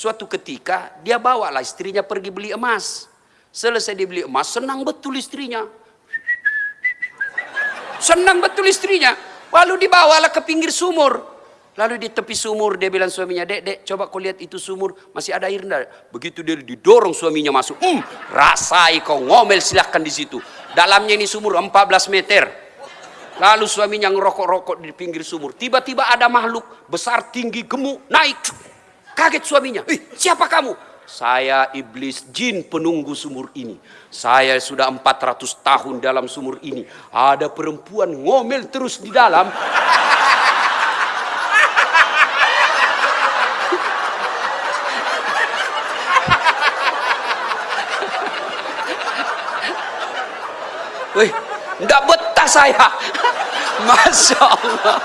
Suatu ketika dia bawalah istrinya pergi beli emas. Selesai dia beli emas, senang betul istrinya. Senang betul istrinya. Lalu dibawalah ke pinggir sumur. Lalu di tepi sumur dia bilang suaminya, dek, dek, coba kau lihat itu sumur, masih ada air enggak? Begitu dia didorong suaminya masuk, hmm, rasai kau ngomel silahkan di situ. Dalamnya ini sumur 14 meter. Lalu suaminya ngerokok-rokok di pinggir sumur. Tiba-tiba ada makhluk besar, tinggi, gemuk, naik. Kaget suaminya. Ih, siapa kamu? Saya iblis jin penunggu sumur ini. Saya sudah 400 tahun dalam sumur ini. Ada perempuan ngomel terus di dalam. Wih, enggak betah saya. Masya Allah.